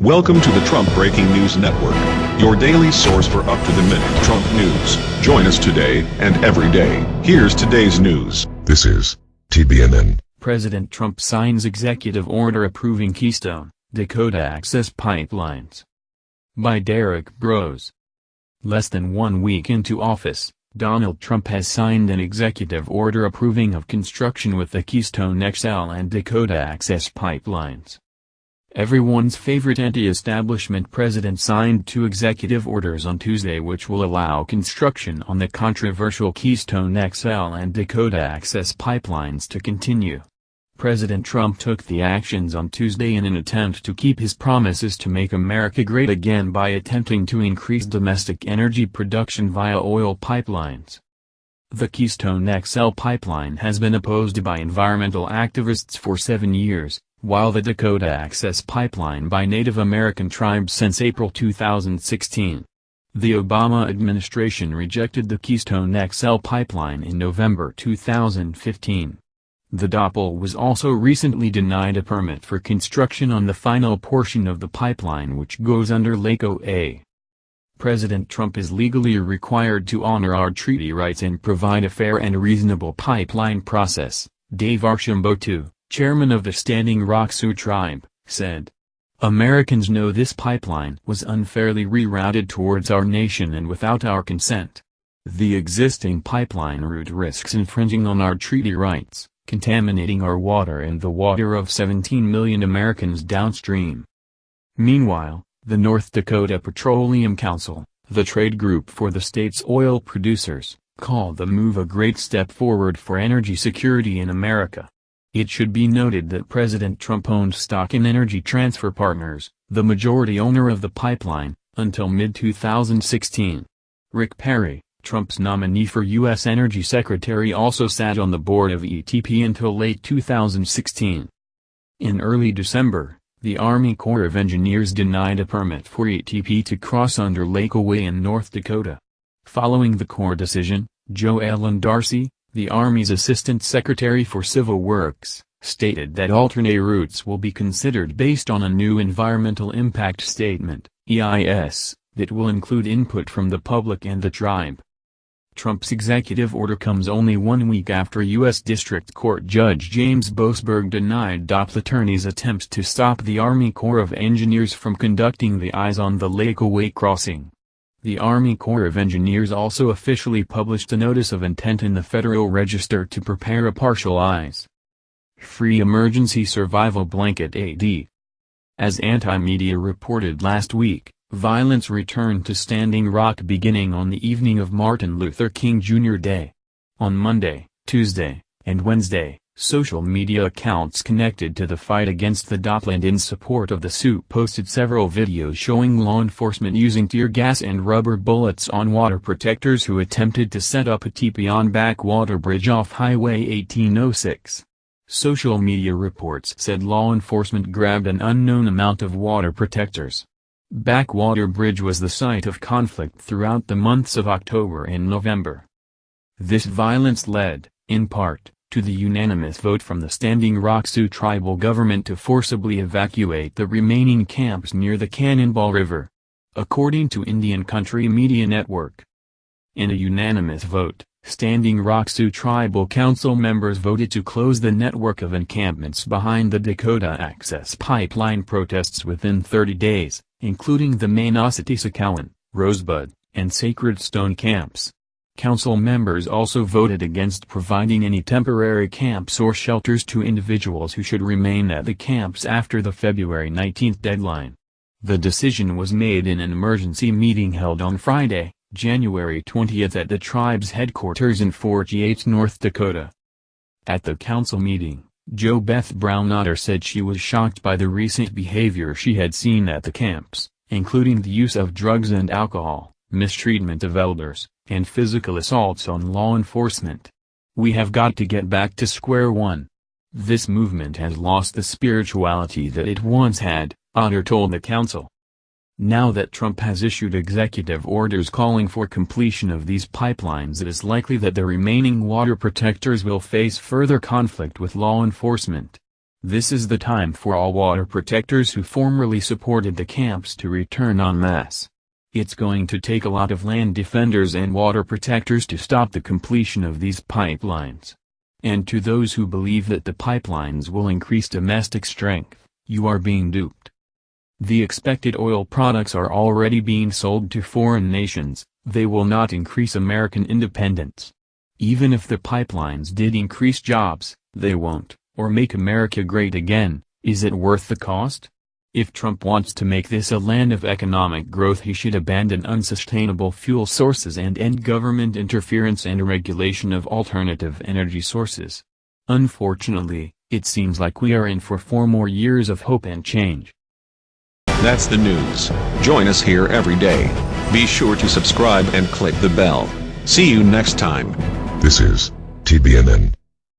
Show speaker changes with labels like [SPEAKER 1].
[SPEAKER 1] Welcome to the Trump Breaking News Network, your daily source for up-to-the-minute Trump news. Join us today and every day. Here's today's news.
[SPEAKER 2] This is TBNN.
[SPEAKER 3] President Trump signs executive order approving Keystone, Dakota Access Pipelines. By Derrick Broze. Less than one week into office, Donald Trump has signed an executive order approving of construction with the Keystone XL and Dakota Access Pipelines. Everyone's favorite anti-establishment president signed two executive orders on Tuesday which will allow construction on the controversial Keystone XL and Dakota Access pipelines to continue. President Trump took the actions on Tuesday in an attempt to keep his promises to make America great again by attempting to increase domestic energy production via oil pipelines. The Keystone XL pipeline has been opposed by environmental activists for seven years, while the Dakota Access Pipeline by Native American tribes since April 2016. The Obama administration rejected the Keystone XL pipeline in November 2015. The DAPL was also recently denied a permit for construction on the final portion of the pipeline which goes under Lake Oahe. President Trump is legally required to honor our treaty rights and provide a fair and reasonable pipeline process, Dave Archambault chairman of the Standing Rock Sioux tribe, said. Americans know this pipeline was unfairly rerouted towards our nation and without our consent. The existing pipeline route risks infringing on our treaty rights, contaminating our water and the water of 17 million Americans downstream. Meanwhile, the North Dakota Petroleum Council, the trade group for the state's oil producers, called the move a great step forward for energy security in America. It should be noted that President Trump owned stock in Energy Transfer Partners, the majority owner of the pipeline, until mid-2016. Rick Perry, Trump's nominee for U.S. Energy Secretary also sat on the board of ETP until late 2016. In early December, the Army Corps of Engineers denied a permit for ETP to cross under Lake Oahe in North Dakota. Following the Corps decision, Jo-Ellen Darcy, the Army's Assistant Secretary for Civil Works, stated that alternate routes will be considered based on a new Environmental Impact Statement EIS, that will include input from the public and the tribe. Trump's executive order comes only one week after U.S. District Court Judge James Boasberg denied DAPL attorneys' attempts to stop the Army Corps of Engineers from conducting the EIS on the Lake Oahe crossing. The Army Corps of Engineers also officially published a notice of intent in the Federal Register to prepare a partial EIS. Free Emergency Survival Blanket AD. As anti-media reported last week, violence returned to Standing Rock beginning on the evening of Martin Luther King Jr. Day. On Monday, Tuesday, and Wednesday, Social media accounts connected to the fight against the DAPL and in support of the suit posted several videos showing law enforcement using tear gas and rubber bullets on water protectors who attempted to set up a teepee on Backwater Bridge off Highway 1806. Social media reports said law enforcement grabbed an unknown amount of water protectors. Backwater Bridge was the site of conflict throughout the months of October and November. This violence led, in part, to the unanimous vote from the Standing Rock Sioux tribal government to forcibly evacuate the remaining camps near the Cannonball River. According to Indian Country Media Network. In a unanimous vote, Standing Rock Sioux Tribal Council members voted to close the network of encampments behind the Dakota Access Pipeline protests within 30 days, including the Manasati Rosebud, and Sacred Stone camps. Council members also voted against providing any temporary camps or shelters to individuals who should remain at the camps after the February 19 deadline. The decision was made in an emergency meeting held on Friday, January 20 at the tribe's headquarters in Fort Yates, North Dakota. At the council meeting, Jo Beth Brown Otter said she was shocked by the recent behavior she had seen at the camps, including the use of drugs and alcohol, mistreatment of elders, and physical assaults on law enforcement. We have got to get back to square one. This movement has lost the spirituality that it once had, Otter told the council. Now that Trump has issued executive orders calling for completion of these pipelines it is likely that the remaining water protectors will face further conflict with law enforcement. This is the time for all water protectors who formerly supported the camps to return en masse. It's going to take a lot of land defenders and water protectors to stop the completion of these pipelines. And to those who believe that the pipelines will increase domestic strength, you are being duped. The expected oil products are already being sold to foreign nations, they will not increase American independence. Even if the pipelines did increase jobs, they won't, or make America great again, is it worth the cost? If Trump wants to make this a land of economic growth he should abandon unsustainable fuel sources and end government interference and regulation of alternative energy sources. Unfortunately, it seems like we are in for four more years of hope and change.
[SPEAKER 1] That's the news. Join us here every day. Be sure to subscribe and click the bell. See you next time.
[SPEAKER 2] This is TBNN.